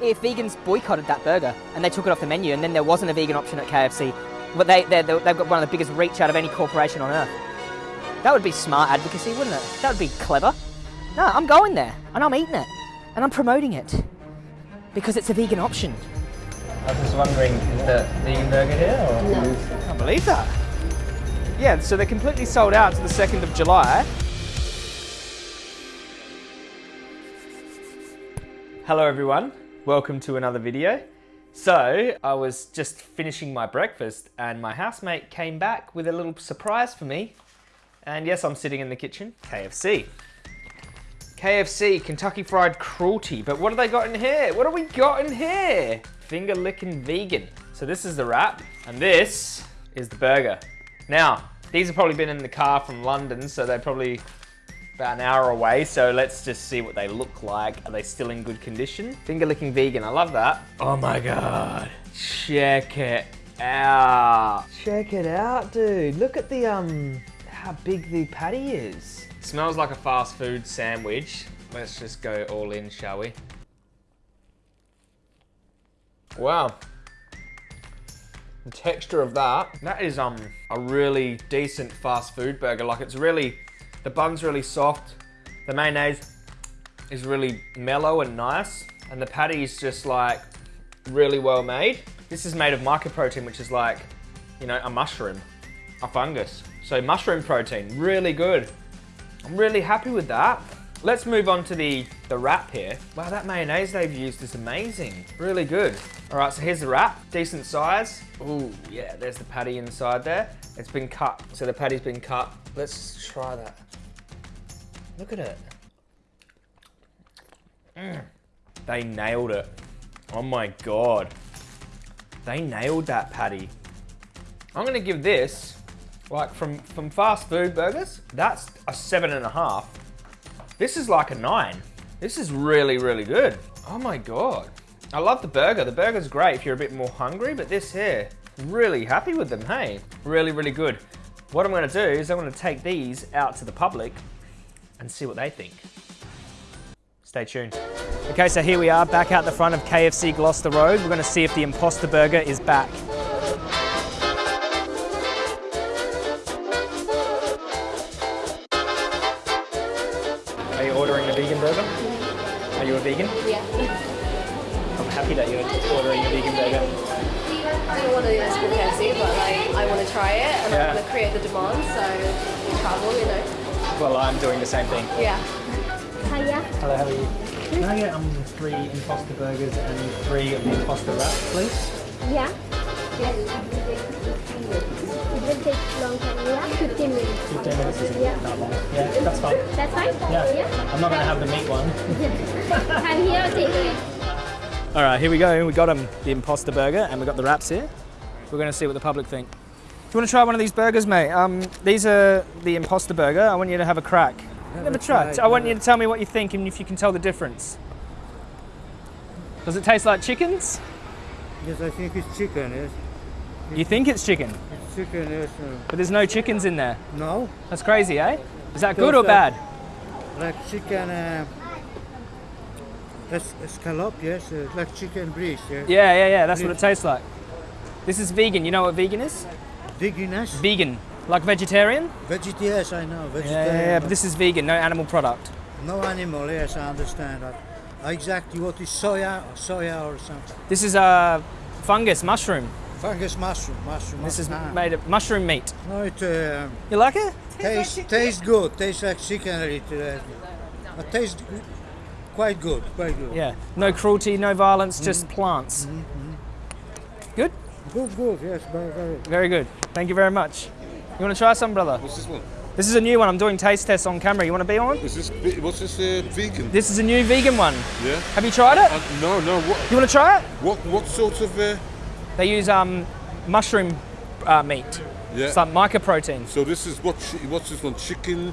if vegans boycotted that burger and they took it off the menu and then there wasn't a vegan option at KFC, but they, they, they've got one of the biggest reach out of any corporation on earth. That would be smart advocacy, wouldn't it? That would be clever. No, I'm going there and I'm eating it and I'm promoting it because it's a vegan option. I was just wondering, is the vegan burger here? Or? No. I can't believe that. Yeah, so they're completely sold out to the 2nd of July. Hello everyone, welcome to another video. So, I was just finishing my breakfast and my housemate came back with a little surprise for me. And yes, I'm sitting in the kitchen, KFC. KFC, Kentucky Fried Cruelty. But what have they got in here? What have we got in here? Finger licking vegan. So this is the wrap and this is the burger. Now, these have probably been in the car from London, so they're probably about an hour away. So let's just see what they look like. Are they still in good condition? Finger licking vegan, I love that. Oh my God, check it out. Check it out, dude. Look at the, um, how big the patty is. Smells like a fast food sandwich. Let's just go all in, shall we? Wow. The texture of that, that is um a really decent fast food burger. Like it's really, the bun's really soft. The mayonnaise is really mellow and nice. And the patty is just like really well made. This is made of mycoprotein, which is like, you know, a mushroom, a fungus. So mushroom protein, really good. I'm really happy with that. Let's move on to the, the wrap here. Wow, that mayonnaise they've used is amazing. Really good. All right, so here's the wrap, decent size. Oh yeah, there's the patty inside there. It's been cut, so the patty's been cut. Let's try that. Look at it. Mm. They nailed it. Oh my God. They nailed that patty. I'm gonna give this, like from, from fast food burgers, that's a seven and a half. This is like a nine. This is really, really good. Oh my God. I love the burger. The burger's great if you're a bit more hungry, but this here, really happy with them, hey? Really, really good. What I'm gonna do is I'm gonna take these out to the public and see what they think. Stay tuned. Okay, so here we are back out the front of KFC Gloucester Road. We're gonna see if the Imposter Burger is back. Are you ordering a vegan burger? Are you a vegan? Yeah. I'm happy that you're ordering a vegan burger. I don't want to ask for KFC, but like I want to try it and Yeah. I want to create the demand, so we travel, you know. Well, I'm doing the same thing. Yeah. Hiya. Hello, how are you? Can I get um, three imposter burgers and three of the imposter wraps, please? Yeah. Yes. It will take long time. Yeah, 15 minutes. 15 minutes isn't Yeah. that long. Yeah, that's fine. That's fine? Yeah. yeah. I'm not going to have the meat one. I'm here, take away. All right, here we go. We got um, the imposter burger and we got the wraps here. We're going to see what the public think. Do you want to try one of these burgers, mate? Um, these are the imposter burger. I want you to have a crack. Never tried. I want you to tell me what you think and if you can tell the difference. Does it taste like chickens? Yes, I think it's chicken, yes. You think it's chicken, It's chicken, yes. Uh, but there's no chickens in there. no, That's crazy, eh? Is that good or bad? like chicken, uh, that's scallop, yes, uh, like chicken breast, yes. Yeah, yeah, yeah. That's what it tastes like. This is vegan. You know what vegan is? Veganess? Vegan, like vegetarian. Veget, yes, I know, Yeah, vegetarian. yeah, yeah. But this is vegan, no animal product. No animal, yes, I understand that. Exactly what is soya, or soya or something. This is a fungus mushroom. Fungus mushroom, mushroom. This is ah. made of mushroom meat. No, it uh, You like it? tastes, tastes good, tastes like chicken, it, uh, but tastes quite good, quite good. Yeah. No cruelty, no violence, just plants. Good. Good, good, yes, very, very. Very good. Thank you very much. You want to try some, brother? What's this one? This is a new one. I'm doing taste tests on camera. You want to be on? Is this ve- what's this uh, vegan? This is a new vegan one. Yeah. Have you tried it? Uh, no, no. What You want to try it? what what sort of? Uh, They use um, mushroom uh, meat. yeah. It's like mycoproteins. So this is what? What's this one? Chicken.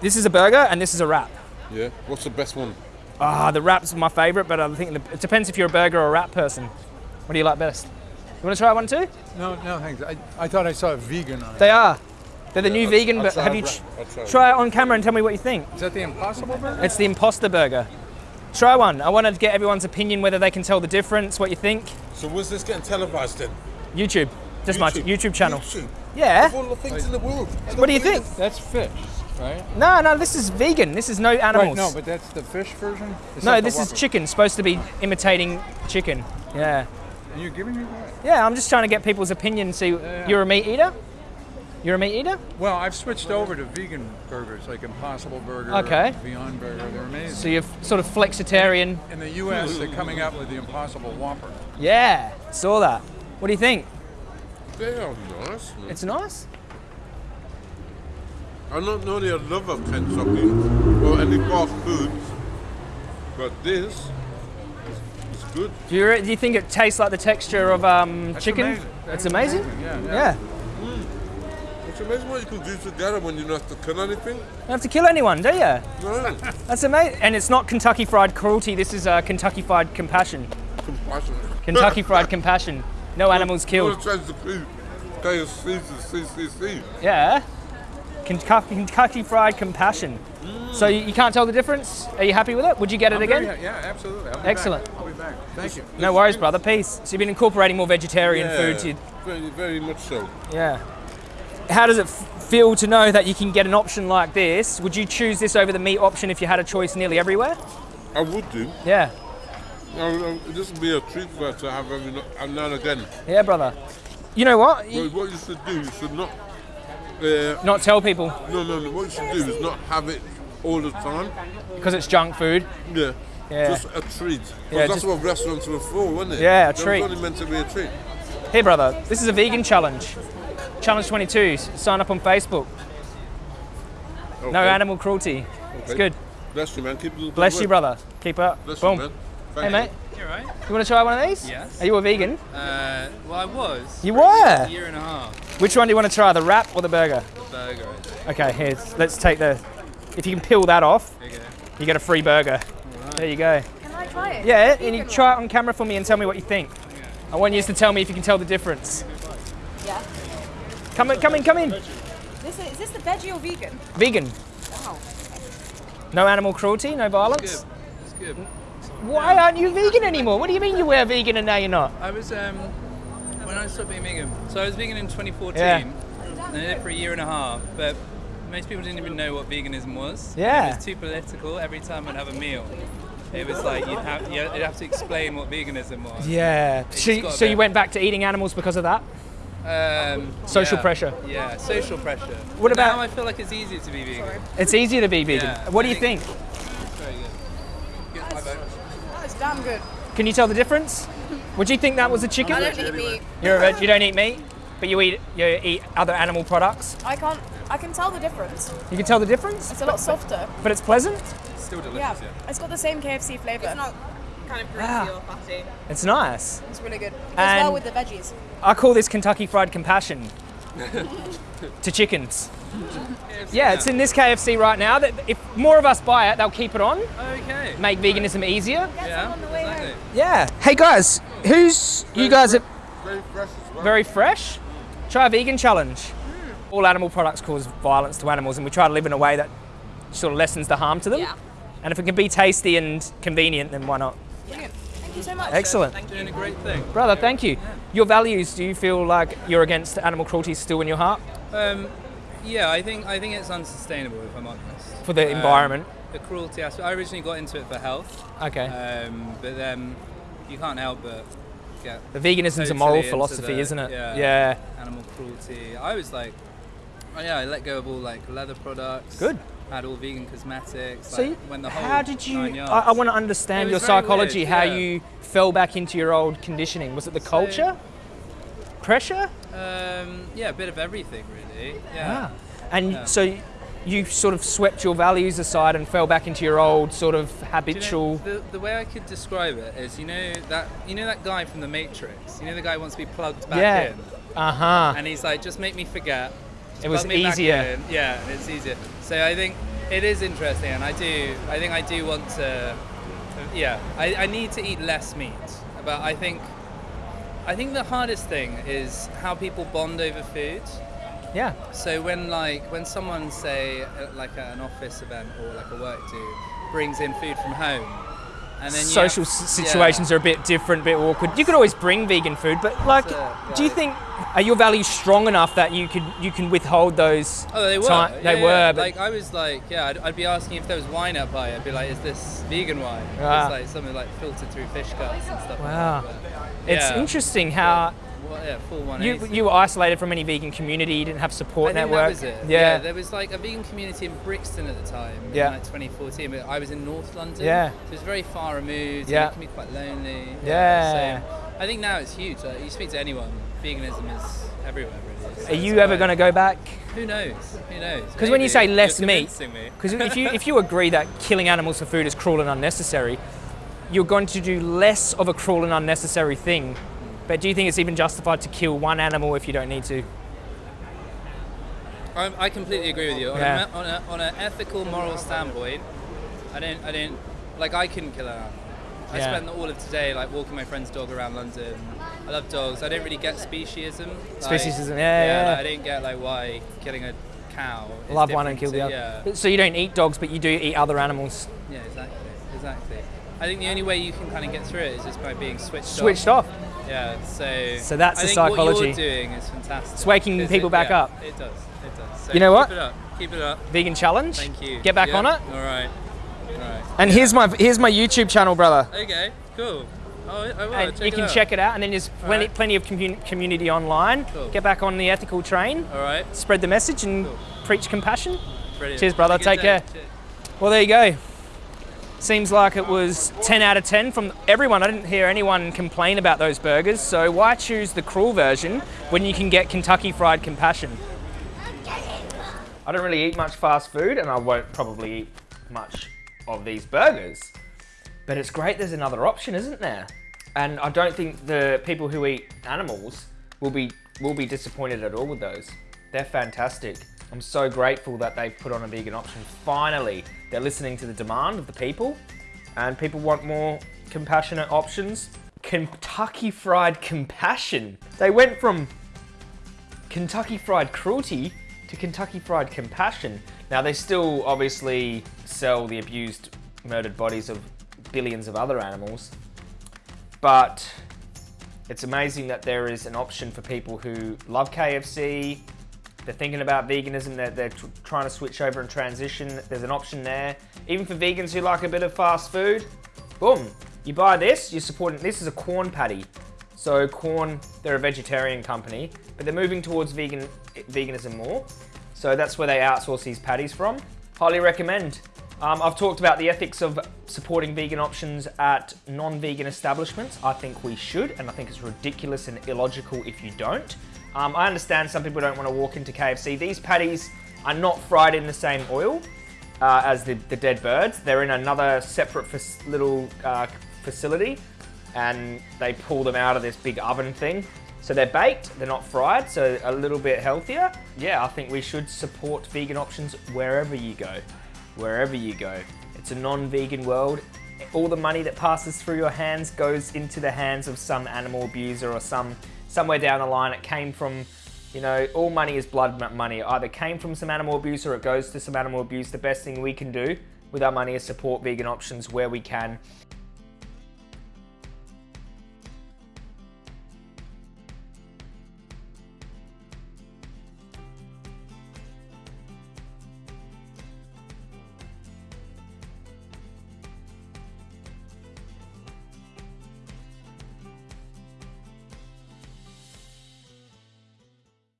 This is a burger and this is a wrap. Yeah. What's the best one? Ah, the wrap's are my favourite, but I think the, it depends if you're a burger or a wrap person. What do you like best? You want to try one too? No, no, thanks. I, I thought I saw a vegan on it. They are. They're the new vegan, but have you wrap. try it on camera and tell me what you think? Is that the Impossible Burger? It's the imposter burger. Try one. I want to get everyone's opinion whether they can tell the difference, what you think. So where's this getting televised then? YouTube. Just my YouTube channel. YouTube. Yeah. Of all the things in the world. I What do you think? That's fish, right? No, no, this is vegan. This is no animals. Right, no, but that's the fish version? It's no, this is chicken. Supposed to be imitating chicken. Yeah. And you're giving me that? Yeah, I'm just trying to get people's opinion. See, Yeah. you're a meat eater? You're a meat eater? Well, I've switched over to vegan burgers, like Impossible Burger, Okay. Beyond Burger. They're amazing. So you're sort of flexitarian. In the U.S., they're coming out with the Impossible Whopper. Yeah, saw that. What do you think? They are nice. It's nice. I'm not normally a lover of Kentucky or any fast foods, but this is good. Do you, do you think it tastes like the texture of um, That's chicken? amazing. It's That's amazing. Yeah, yeah. Yeah. It's amazing what you can do together when you don't have to kill anything. You Don't have to kill anyone, do you? No, That's amazing. And it's not Kentucky Fried Cruelty. This is uh, Kentucky Fried Compassion. compassion. Kentucky Fried Compassion. No animals You killed. want to change the food? KFC to CCC. Yeah. Kentucky, Kentucky Fried Compassion. So you, you can't tell the difference? Are you happy with it? Would you get it I'm again? very yeah, absolutely. I'll be Excellent. Back. I'll be back. Thank you. No worries, brother. Peace. So you've been incorporating more vegetarian Yeah, food to very, very much so. Yeah. How does it feel to know that you can get an option like this? Would you choose this over the meat option if you had a choice nearly everywhere? I would do. Yeah. This would be a treat for us to have every now and again. Yeah, brother. You know what? But You- what you should do, you should not. Uh, not tell people no, no, no. What you should do is not have it all the time. because it's junk food. Yeah. Yeah. Just a treat. 'Cause Yeah, that's just- what restaurants were for, wasn't it? Yeah, a They treat. was only meant to be a treat. Hey, brother. This is a vegan challenge. Challenge 22. Sign up on Facebook. No animal cruelty. It's good. Bless you, man. Keep doing good Bless you, work. brother. Keep up. Bless Boom. you, man. Thank Hey, mate. You're right. You want to try one of these? Yes. Are you a vegan? Uh, well, I was. You for a were? year and a half. Which one do you want to try? The wrap or the burger? Burger. I think. Okay, here. Let's take the. If you can peel that off, There you go. you get a free burger. There you go. Can I try it? Yeah, and you try it on camera for me and tell me what you think. I want you to tell me if you can tell the difference. Yeah. Come in, come in, come in. This is, is this the veggie or vegan? Vegan. Wow. No animal cruelty, no violence. Good. It's good. Why aren't you vegan anymore? What do you mean you were vegan and now you're not? I was um when I stopped being vegan. So I was vegan in 2014. Yeah. And I did it for a year and a half, but most people didn't even know what veganism was. Yeah. It was too political. Every time I'd have a meal, it was like you'd have you'd have to explain what veganism was. Yeah. So, so you went back to eating animals because of that? Um, Social yeah. pressure. Yeah, social pressure. What But about- now? I feel like it's easier to be vegan. It's easier to be vegan. Yeah, what do I you think? think- Very good. Good, my. That's damn good. Can you tell the difference? Would you think that was a chicken? I don't eat meat. You're a veg, you don't eat meat, but you eat you eat other animal products. I can't. I can tell the difference. You can tell the difference, It's a lot softer. but it's pleasant. Still delicious. Yeah. Yeah. It's got the same KFC flavour. It's not kind of greasy Ah. or fatty. It's nice. It's really good. It goes And- well with the veggies. I call this Kentucky Fried Compassion to chickens. Yeah, it's in this KFC right now. That if more of us buy it, they'll keep it on, Okay. make veganism easier. Yeah. on the way exactly. home. Yeah. Hey guys, who's you guys are Very fresh as well. very fresh? Try a vegan challenge. All animal products cause violence to animals, and we try to live in a way that sort of lessens the harm to them. Yeah. And if it can be tasty and convenient, then why not? Brilliant. Thank you so much. Excellent. Thank you. Doing a great thing. Brother, thank you. Your values, do you feel like you're against animal cruelty still in your heart Um, yeah, I think I think it's unsustainable if I'm honest. for the Um, environment? The cruelty aspect. I originally got into it for health, Okay. um, but then you can't help but get the veganism's a moral philosophy, the- isn't it? Yeah. yeah. Animal cruelty. I was like, oh yeah, I let go of all like leather products. Good. Had all vegan cosmetics. So, like, when the whole how did you? I, I want to understand your psychology. weird, how yeah. you fell back into your old conditioning? Was it the So- culture, pressure? Um, yeah, a bit of everything really. Yeah. Ah. And Yeah. so you sort of swept your values aside and fell back into your old sort of Do you know, habitual. the, the way I could describe it is, you know that you know that guy from The Matrix. You know the guy who wants to be plugged back Yeah. in, Uh huh. and he's like, just make me forget. It was plug me back easier. Yeah, it's easier. So I think it is interesting, and I do. I think I do want to. Yeah, I, I need to eat less meat, but I think. I think the hardest thing is how people bond over food. Yeah. So when like when someone say at like at an office event or like a work do brings in food from home, And then you social have- situations are a bit different, a bit awkward. You could always bring vegan food, but like, it, do you think are your values strong enough that you could you can withhold those? Oh, they were. ti- they Yeah, were, yeah. but Like I was like, yeah, I'd, I'd be asking if there was wine up by. I'd be like, is this vegan wine? Ah. It's like something like filtered through fish cuts and stuff. Wow. Like it's interesting how Well, yeah, full one. you you were isolated from any vegan community. You didn't have support I network. it. Yeah. there was like a vegan community in Brixton at the time. Yeah. In like 2014, but I was in North London. Yeah. So it was very far removed. Yeah. It can be quite lonely. Yeah. So I think now it's huge. Like, you speak to anyone, veganism is everywhere. Really. So Are you ever going to go back? Who knows? Who knows? Because when you say less meat- convincing me. Because if you if you agree that killing animals for food is cruel and unnecessary, you're going to do less of a cruel and unnecessary thing. But do you think it's even justified to kill one animal if you don't need to? I, I completely agree with you. On, Yeah. a, on, a, on an ethical, moral standpoint, I don't, I don't, like I couldn't kill an animal. I Yeah. spent all of today like walking my friend's dog around London. I love dogs. I don't really get speciesism. Like, Speciesism, yeah, yeah, like, yeah. I don't get like why killing a cow. is Love one and kill different the to- other. So you don't eat dogs, but you do eat other animals. Yeah, yeah, exactly, exactly. I think the only way you can kind of get through it is just by being switched, off. Switched off. off. Yeah, so. So that's I the think What psychology. you're doing is fantastic. It's waking people it- back yeah, up. It does. It does. So You know what? Keep it up. Keep it up. Vegan challenge. Thank you. Get back Yeah, on it. All right. All right. And here's my here's my YouTube channel, brother. Okay. Cool. Oh, I will. And check you can out. check it out, and then there's plenty, Alright. plenty of commun- community online. Cool. Get back on the ethical train, All right. spread the message, and Cool. preach compassion. Brilliant. Cheers, brother. Have a good Take day. care. Cheers. Well, there you go. Seems like it was 10 out of 10 from everyone. I didn't hear anyone complain about those burgers. So why choose the cruel version when you can get Kentucky Fried Compassion? I don't really eat much fast food, and I won't probably eat much of these burgers. But it's great there's another option, isn't there? And I don't think the people who eat animals will be will be disappointed at all with those. They're fantastic. I'm so grateful that they've put on a vegan option. Finally, they're listening to the demand of the people, and people want more compassionate options. Kentucky Fried Compassion. They went from Kentucky Fried Cruelty to Kentucky Fried Compassion. Now, they still obviously sell the abused, murdered bodies of billions of other animals, but it's amazing that there is an option for people who love KFC, they're thinking about veganism, they're, they're tr- trying to switch over and transition. There's an option there. Even for vegans who like a bit of fast food, boom, you buy this, you're supporting, this is a Quorn patty. So Quorn, they're a vegetarian company, but they're moving towards vegan veganism more. So that's where they outsource these patties from. Highly recommend. Um, I've talked about the ethics of supporting vegan options at non-vegan establishments. I think we should, and I think it's ridiculous and illogical if you don't. Um, I understand some people don't want to walk into KFC. These patties are not fried in the same oil uh, as the, the dead birds. They're in another separate little uh, facility and they pull them out of this big oven thing. So they're baked, they're not fried, so a little bit healthier. Yeah, I think we should support vegan options wherever you go. Wherever you go. It's a non-vegan world. All the money that passes through your hands goes into the hands of some animal abuser or some somewhere down the line it came from you know, all money is blood money. It either came from some animal abuse or it goes to some animal abuse. The best thing we can do with our money is support vegan options where we can.